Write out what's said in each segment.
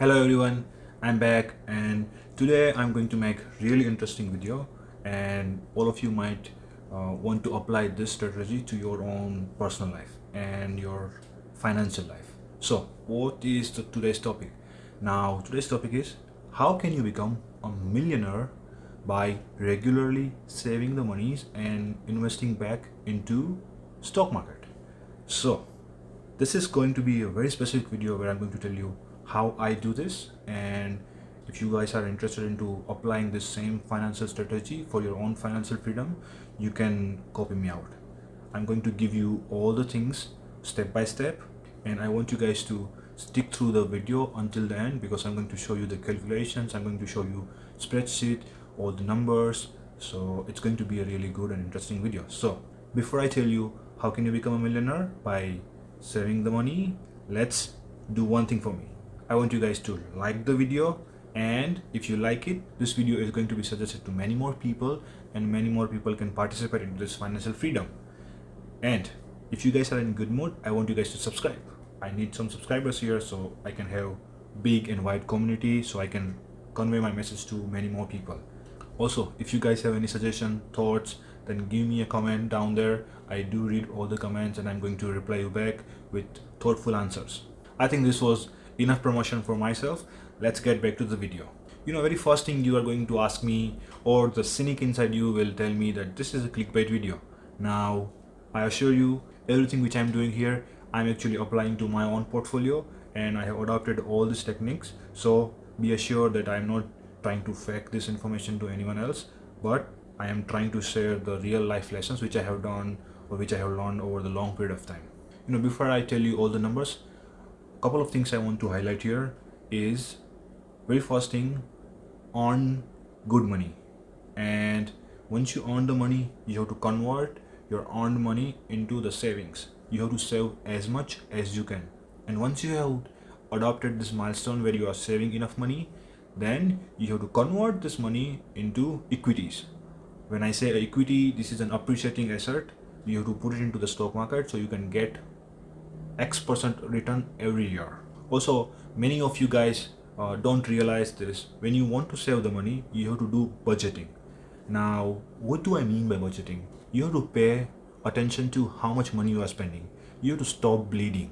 hello everyone. I'm back and today i'm going to make really interesting video and all of you might uh, want to apply this strategy to your own personal life and your financial life. So what is the today's topic? Now today's topic is how can you become a millionaire by regularly saving the monies and investing back into stock market? So this is going to be a very specific video where i'm going to tell you how I do this. And if you guys are interested into applying this same financial strategy for your own financial freedom you can copy me out. I'm going to give you all the things step by step and I want you guys to stick through the video until the end because I'm going to show you the calculations I'm going to show you spreadsheet all the numbers. So it's going to be a really good and interesting video. So before I tell you how can you become a millionaire? By saving the money. Let's do one thing for me I want you guys to like the video and if you like it this video is going to be suggested to many more people and many more people can participate in this financial freedom. And if you guys are in good mood I want you guys to subscribe. I need some subscribers here so I can have big and wide community so I can convey my message to many more people. Also if you guys have any suggestion thoughts then give me a comment down there. I do read all the comments and I'm going to reply you back with thoughtful answers. I think this was enough promotion for myself let's get back to the video. You know very first thing you are going to ask me or the cynic inside you will tell me that this is a clickbait video. Now i assure you everything which i'm doing here i'm actually applying to my own portfolio and i have adopted all these techniques. So be assured that i'm not trying to fake this information to anyone else but i am trying to share the real life lessons which i have done or which i have learned over the long period of time. You know before i tell you all the numbers couple of things I want to highlight here is very first thing earn good money. And once you earn the money you have to convert your earned money into the savings. You have to save as much as you can. And once you have adopted this milestone where you are saving enough money then you have to convert this money into equities. When I say equity this is an appreciating asset. You have to put it into the stock market so you can get X percent return every year. Also, many of you guys uh, don't realize this. When you want to save the money, you have to do budgeting. Now, what do I mean by budgeting? You have to pay attention to how much money you are spending. You have to stop bleeding.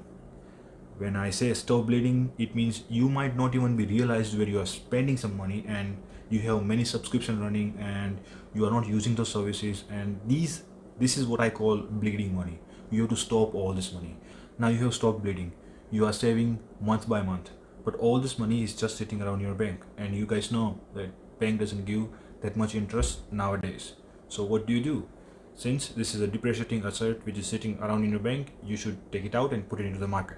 When I say stop bleeding, it means you might not even be realized where you are spending some money and you have many subscription running and you are not using those services and these this is what I call bleeding money. You have to stop all this money now you have stopped bleeding. You are saving month by month. But all this money is just sitting around your bank. And you guys know that bank doesn't give that much interest nowadays. So what do you do? Since this is a depreciating asset which is sitting around in your bank you should take it out and put it into the market.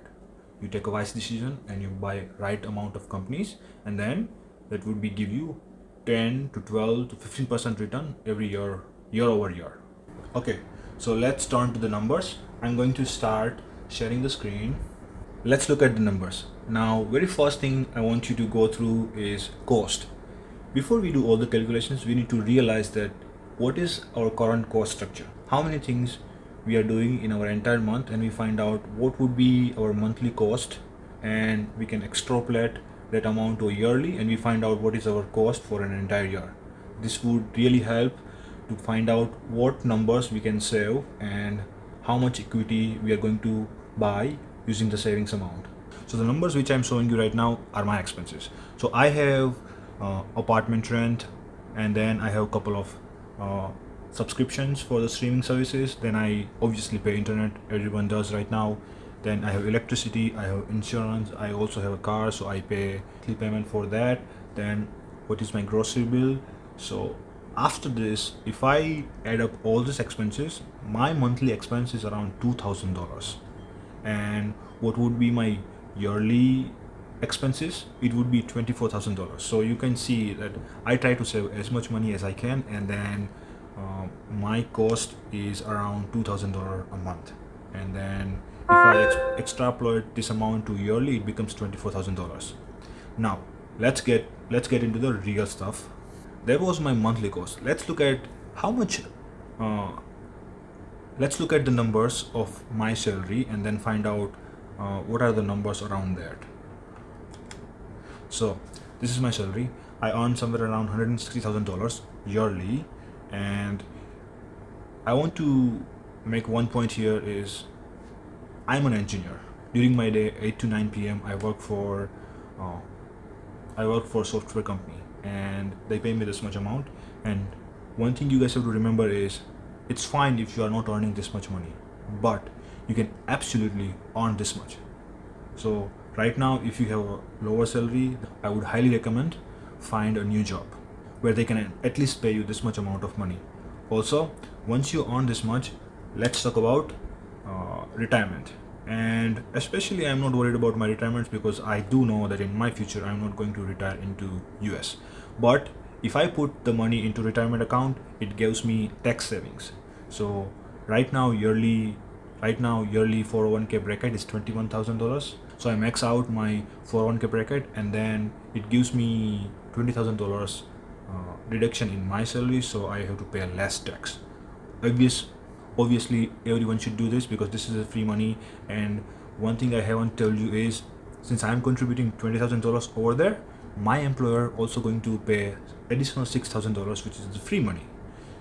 You take a wise decision and you buy right amount of companies. And then that would be give you 10 to 12 to 15 percent return every year year over year. Okay so let's turn to the numbers. I'm going to start sharing the screen. Let's look at the numbers. Now very first thing i want you to go through is cost. Before we do all the calculations we need to realize that what is our current cost structure? How many things we are doing in our entire month and we find out what would be our monthly cost and we can extrapolate that amount to yearly and we find out what is our cost for an entire year. This would really help to find out what numbers we can save and how much equity we are going to buy using the savings amount. So the numbers which i'm showing you right now are my expenses. So i have uh, apartment rent and then i have a couple of uh, subscriptions for the streaming services. Then i obviously pay internet everyone does right now. Then i have electricity i have insurance i also have a car so i pay payment for that. Then what is my grocery bill? So after this if i add up all these expenses my monthly expense is around two thousand dollars and what would be my yearly expenses? It would be $24,000 so you can see that I try to save as much money as I can and then uh, my cost is around $2,000 a month. And then if I ex extrapolate this amount to yearly it becomes $24,000 now let's get let's get into the real stuff. That was my monthly cost. Let's look at how much uh, let's look at the numbers of my salary and then find out uh, what are the numbers around that So this is my salary. I earn somewhere around $160,000 yearly and I want to make one point here is I'm an engineer. During my day, 8 to 9 p.m. I work for uh, I work for a software company and they pay me this much amount and one thing you guys have to remember is it's fine if you are not earning this much money but you can absolutely earn this much. So right now if you have a lower salary i would highly recommend find a new job where they can at least pay you this much amount of money. Also once you earn this much let's talk about uh, retirement. And especially i'm not worried about my retirements because i do know that in my future i'm not going to retire into us but if i put the money into retirement account it gives me tax savings so right now yearly right now yearly 401k bracket is $21000 so i max out my 401k bracket and then it gives me $20000 uh, deduction in my salary. So i have to pay less tax. Obvious obviously everyone should do this because this is free money. And one thing i haven't told you is since i'm contributing $20000 over there my employer also going to pay additional $6000 which is the free money.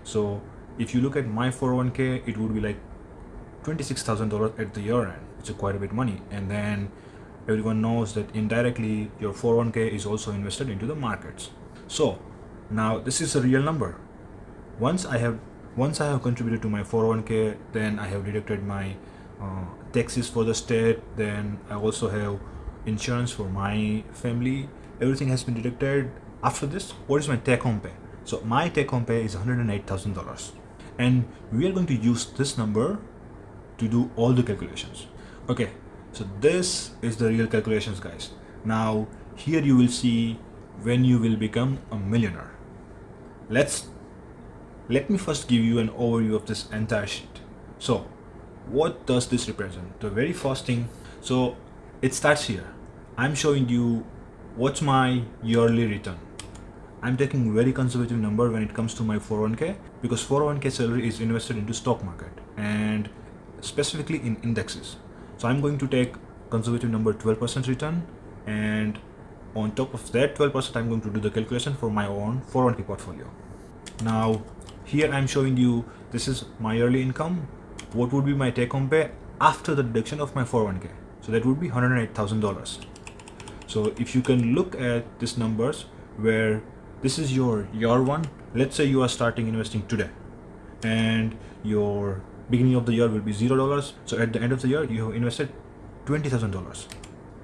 So if you look at my 401k it would be like $26,000 at the year end it's a quite a bit money. And then everyone knows that indirectly your 401k is also invested into the markets. So now this is a real number. Once I have once I have contributed to my 401k then I have deducted my uh, taxes for the state. Then I also have insurance for my family. Everything has been deducted. After this what is my take home pay? So my take home pay is $108,000 and we are going to use this number to do all the calculations. Okay so this is the real calculations guys. Now here you will see when you will become a millionaire. Let's let me first give you an overview of this entire sheet. So what does this represent? The very first thing so it starts here. I'm showing you what's my yearly return I'm taking very conservative number when it comes to my 401k because 401k salary is invested into stock market and specifically in indexes. So I'm going to take conservative number 12% return and on top of that 12% I'm going to do the calculation for my own 401k portfolio. Now here I'm showing you this is my yearly income. What would be my take home pay after the deduction of my 401k? So that would be $108,000. So if you can look at these numbers where this is your year one. Let's say you are starting investing today. And your beginning of the year will be zero dollars. So at the end of the year you have invested twenty thousand dollars.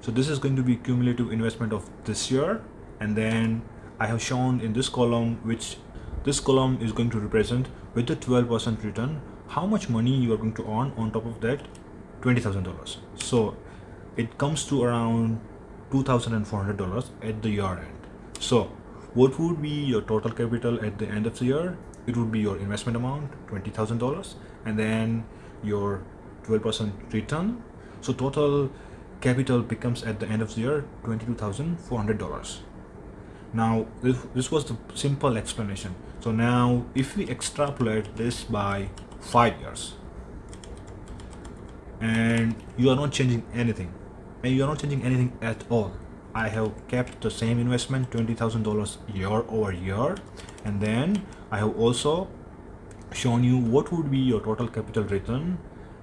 So this is going to be cumulative investment of this year. And then I have shown in this column which this column is going to represent with the 12% return how much money you are going to earn on top of that $20,000 so it comes to around $2,400 at the year end. So what would be your total capital at the end of the year? It would be your investment amount $20,000 and then your 12% return. So total capital becomes at the end of the year $22,400 now this, this was the simple explanation. So now if we extrapolate this by five years and you are not changing anything and you are not changing anything at all I have kept the same investment $20,000 year over year. And then I have also shown you what would be your total capital return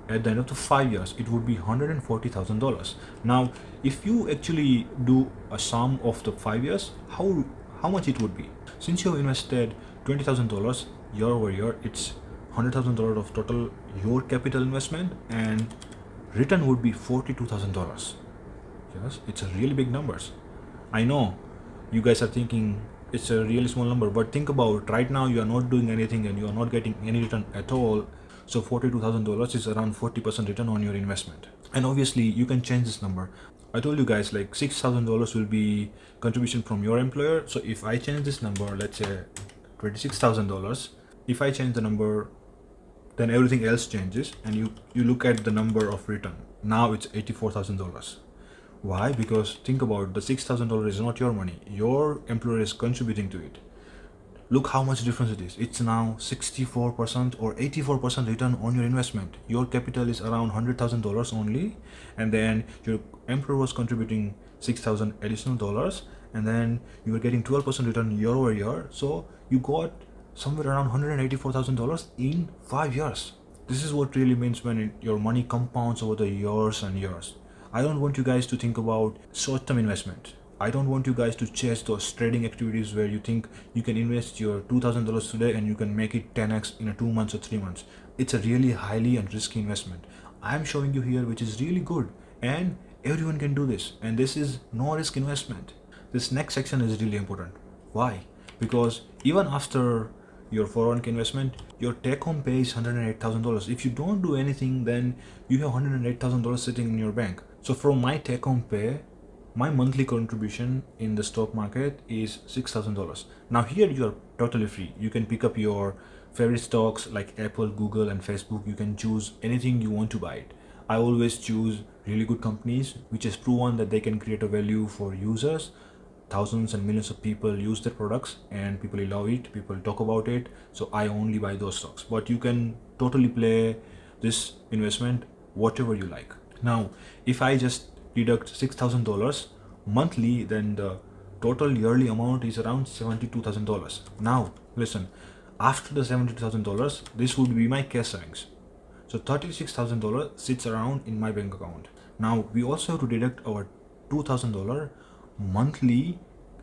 at the end of the five years. It would be $140,000 now if you actually do a sum of the five years how how much it would be? Since you have invested $20,000 year over year it's $100,000 of total your capital investment and return would be $42,000 yes it's a really big numbers. I know you guys are thinking it's a really small number but think about right now you are not doing anything and you are not getting any return at all. So $42,000 is around 40% return on your investment. And obviously you can change this number. I told you guys like $6,000 will be contribution from your employer. So if I change this number let's say $26,000 if I change the number then everything else changes and you you look at the number of return. Now it's $84,000 why? Because think about the $6,000 is not your money. Your employer is contributing to it. Look how much difference it is. It's now 64% or 84% return on your investment. Your capital is around $100,000 only. And then your employer was contributing 6,000 additional dollars. and then you were getting 12% return year over year so you got somewhere around $184,000 in five years this is what really means when it, your money compounds over the years and years I don't want you guys to think about short-term investment I don't want you guys to chase those trading activities where you think you can invest your $2,000 today and you can make it 10x in a two months or three months. It's a really highly and risky investment. I'm showing you here which is really good and everyone can do this and this is no risk investment. This next section is really important. Why? Because even after your 401k investment, your take home pay is $108,000. If you don't do anything, then you have $108,000 sitting in your bank. So from my take home pay, my monthly contribution in the stock market is $6,000. Now here you are totally free. You can pick up your favorite stocks like Apple, Google and Facebook. You can choose anything you want to buy it. I always choose really good companies which has proven that they can create a value for users. Thousands and millions of people use their products and people love it. People talk about it. So I only buy those stocks. But you can totally play this investment whatever you like. Now, if I just deduct $6,000 monthly, then the total yearly amount is around $72,000. Now, listen, after the $72,000, this would be my cash savings. So $36,000 sits around in my bank account. Now, we also have to deduct our $2,000 monthly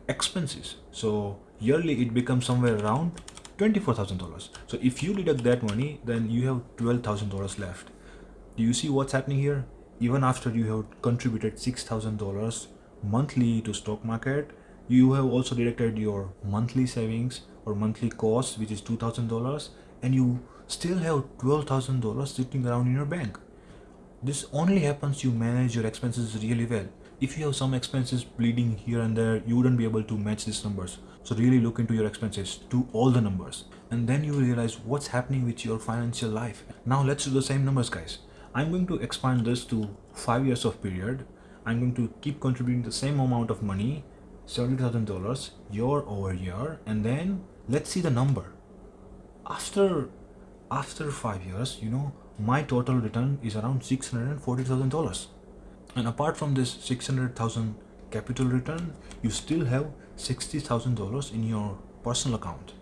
expenses. So yearly it becomes somewhere around $24,000. So if you deduct that money, then you have $12,000 left. Do you see what's happening here? Even after you have contributed $6,000 monthly to stock market, you have also deducted your monthly savings or monthly costs, which is $2,000 and you still have $12,000 sitting around in your bank. This only happens you manage your expenses really well. If you have some expenses bleeding here and there, you wouldn't be able to match these numbers. So really look into your expenses, do all the numbers, and then you realize what's happening with your financial life. Now let's do the same numbers guys. I'm going to expand this to five years of period. I'm going to keep contributing the same amount of money, $70,000 year over year. And then let's see the number. After, after five years, you know, my total return is around $640,000. And apart from this 600,000 capital return, you still have $60,000 in your personal account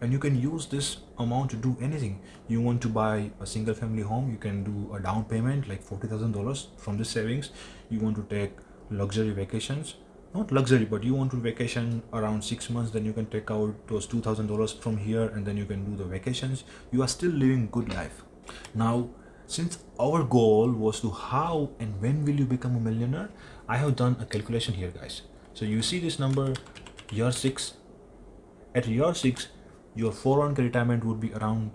and you can use this amount to do anything. You want to buy a single family home you can do a down payment like $40,000 from the savings. You want to take luxury vacations not luxury but you want to vacation around six months then you can take out those $2,000 from here and then you can do the vacations. You are still living good life. Now since our goal was to how and when will you become a millionaire I have done a calculation here guys. So you see this number year 6 at year 6 your 401k retirement would be around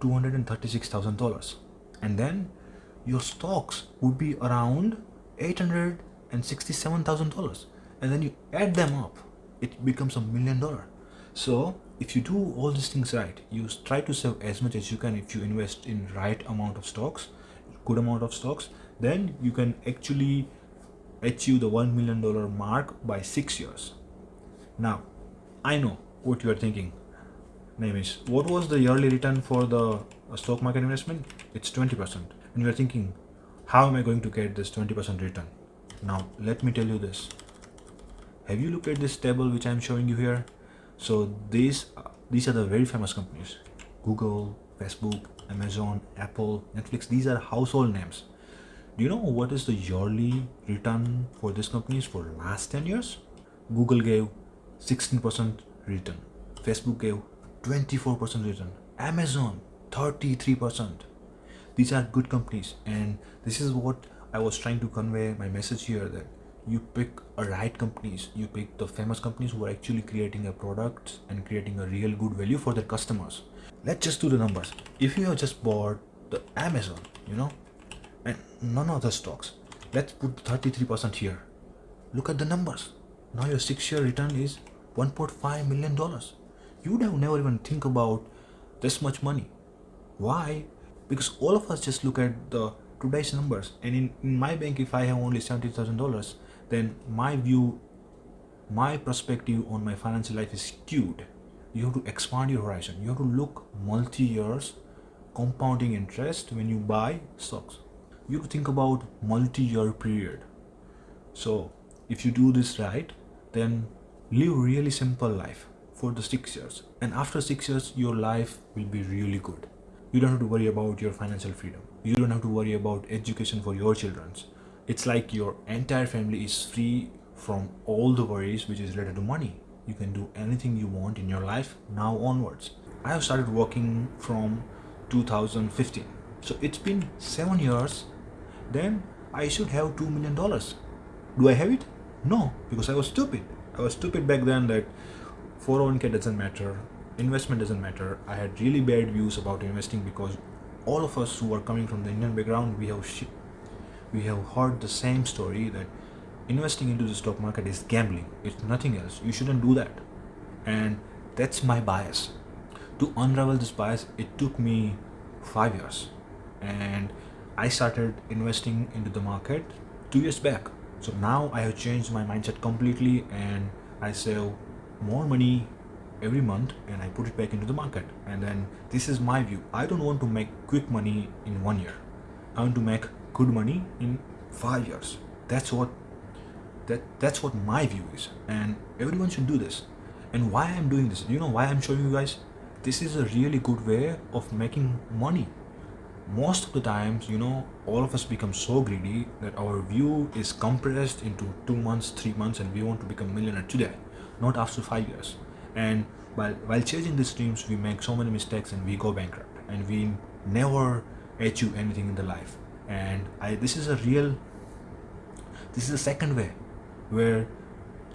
$236,000 and then your stocks would be around $867,000 and then you add them up it becomes a million dollar. So if you do all these things right you try to save as much as you can if you invest in right amount of stocks good amount of stocks then you can actually achieve the $1 million mark by six years. Now I know what you are thinking is what was the yearly return for the uh, stock market investment? It's 20% and you're thinking how am I going to get this 20% return? Now let me tell you this. Have you looked at this table which I'm showing you here? So these uh, these are the very famous companies. Google Facebook Amazon Apple Netflix these are household names. Do you know what is the yearly return for these companies for last 10 years? Google gave 16% return. Facebook gave 24% return. Amazon 33% these are good companies and this is what i was trying to convey my message here that you pick a right companies you pick the famous companies who are actually creating a product and creating a real good value for their customers. Let's just do the numbers. If you have just bought the amazon you know and none of the stocks let's put 33% here. Look at the numbers. Now your six year return is 1.5 million dollars you would have never even think about this much money. Why? Because all of us just look at the today's numbers and in, in my bank if i have only $70000 then my view my perspective on my financial life is skewed. You have to expand your horizon. You have to look multi years compounding interest when you buy stocks. You have to think about multi-year period. So if you do this right then live really simple life for the six years. And after six years your life will be really good. You don't have to worry about your financial freedom. You don't have to worry about education for your children. It's like your entire family is free from all the worries which is related to money. You can do anything you want in your life now onwards. I have started working from 2015 so it's been seven years. Then i should have two million dollars. Do i have it? No because i was stupid. I was stupid back then that 401k doesn't matter investment doesn't matter. I had really bad views about investing because all of us who are coming from the indian background we have we have heard the same story that investing into the stock market is gambling it's nothing else. You shouldn't do that. And that's my bias. To unravel this bias it took me five years. And i started investing into the market two years back. So now i have changed my mindset completely and i save more money every month and i put it back into the market. And then this is my view. I don't want to make quick money in one year. I want to make good money in five years. That's what that that's what my view is. And everyone should do this. And why i'm doing this? You know why i'm showing you guys? This is a really good way of making money. Most of the times you know all of us become so greedy that our view is compressed into two months three months and we want to become millionaire today not after five years. And while while chasing these dreams we make so many mistakes and we go bankrupt. And we never achieve anything in the life. And i this is a real this is a second way where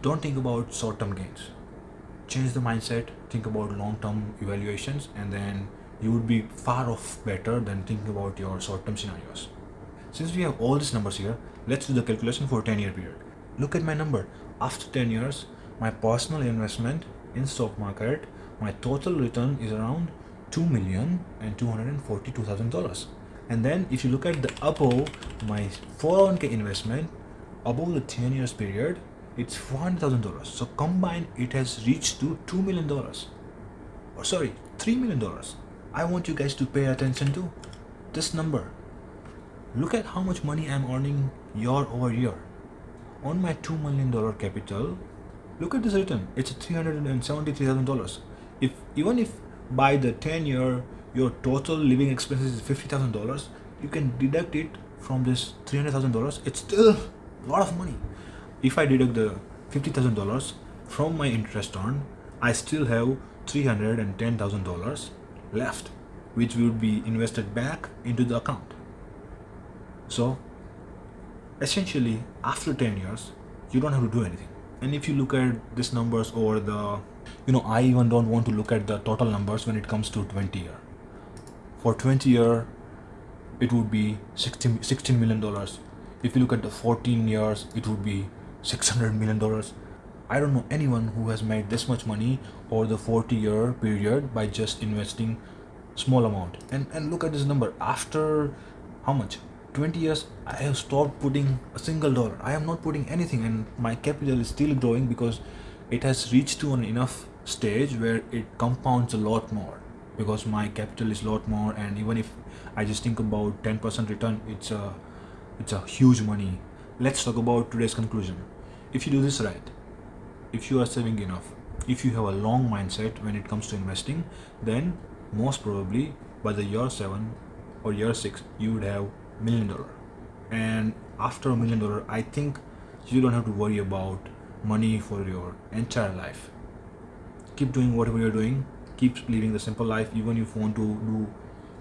don't think about short-term gains. Change the mindset think about long-term evaluations and then you would be far off better than thinking about your short-term scenarios. Since we have all these numbers here let's do the calculation for 10 year period. Look at my number. After 10 years my personal investment in stock market my total return is around two million and two hundred and forty two thousand dollars. And then if you look at the above my 401k investment above the 10 years period it's $400,000 so combined it has reached to $2 million or oh, sorry $3 million I want you guys to pay attention to this number. Look at how much money I'm earning year over year. On my $2 million capital look at this return it's $373,000 if even if by the 10 year your total living expenses is $50,000 you can deduct it from this $300,000 it's still a lot of money. If I deduct the $50,000 from my interest on I still have $310,000 left which will be invested back into the account. So essentially after 10 years you don't have to do anything and if you look at these numbers over the you know I even don't want to look at the total numbers when it comes to 20 year. For 20 year it would be 16, 16 million dollars. If you look at the 14 years it would be 600 million dollars. I don't know anyone who has made this much money over the 40 year period by just investing small amount. And and look at this number. After how much 20 years i have stopped putting a single dollar. I am not putting anything and my capital is still growing because it has reached to an enough stage where it compounds a lot more because my capital is a lot more and even if i just think about 10% return it's a it's a huge money. Let's talk about today's conclusion. If you do this right if you are saving enough if you have a long mindset when it comes to investing then most probably by the year 7 or year 6 you would have million dollar. And after a million dollar i think you don't have to worry about money for your entire life. Keep doing whatever you're doing. Keep living the simple life. Even if you want to do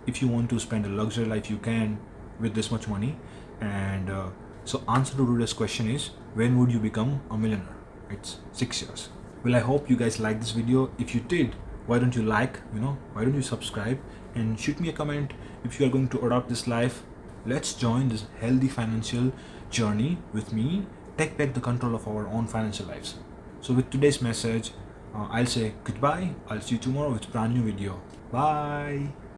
if you want to spend a luxury life you can with this much money. And uh, so answer to today's question is when would you become a millionaire? It's six years. Well i hope you guys like this video. If you did why don't you like you know why don't you subscribe and shoot me a comment if you are going to adopt this life let's join this healthy financial journey with me. Take back the control of our own financial lives. So with today's message uh, i'll say goodbye. I'll see you tomorrow with a brand new video. Bye